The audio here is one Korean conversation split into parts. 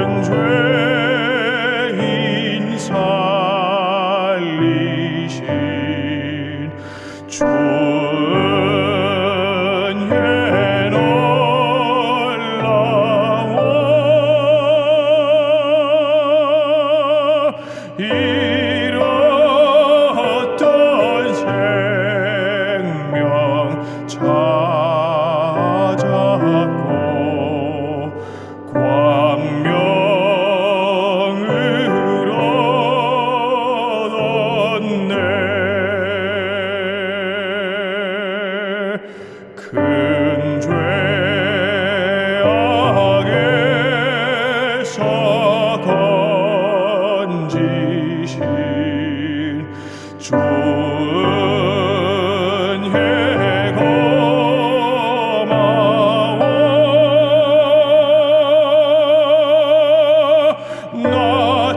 모든 죄인 살리신 주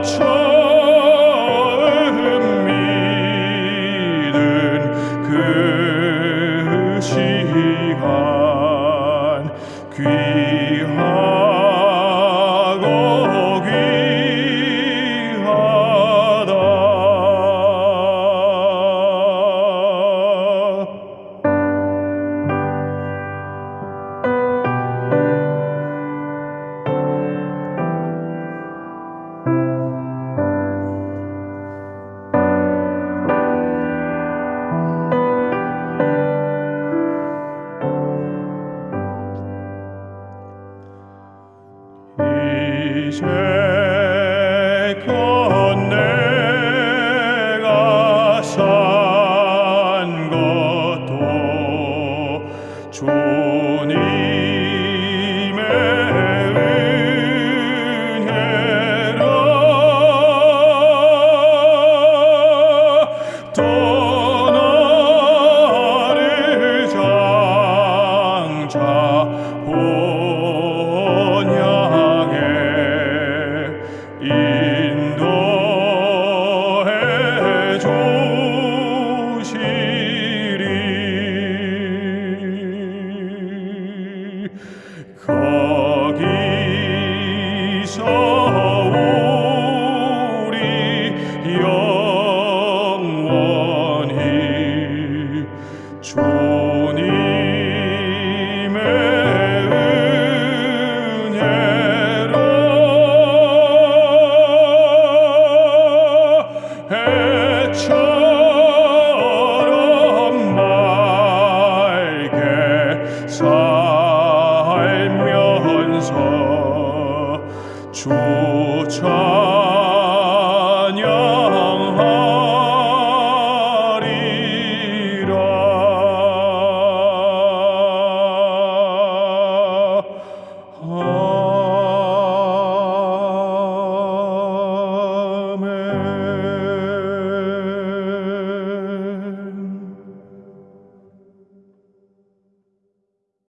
처음 믿은 그 시간 귀 Christ. 살면서 조차